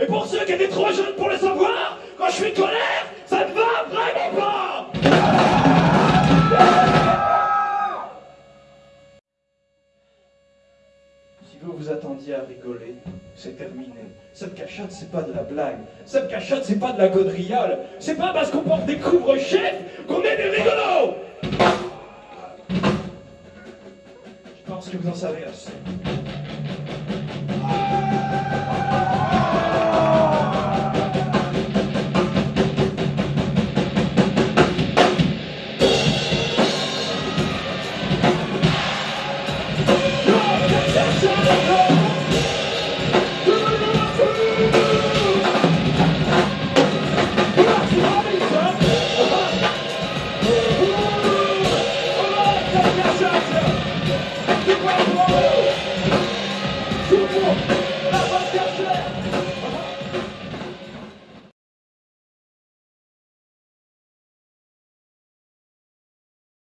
Et pour ceux qui étaient trop jeunes pour le savoir, quand je suis colère, ça ne va vraiment pas Si vous vous attendiez à rigoler, c'est terminé. Cette cachette, c'est pas de la blague. Cette cachette, c'est pas de la gaudriole. C'est pas parce qu'on porte des couvre-chefs qu'on est des rigolos Je pense que vous en savez assez. Two more.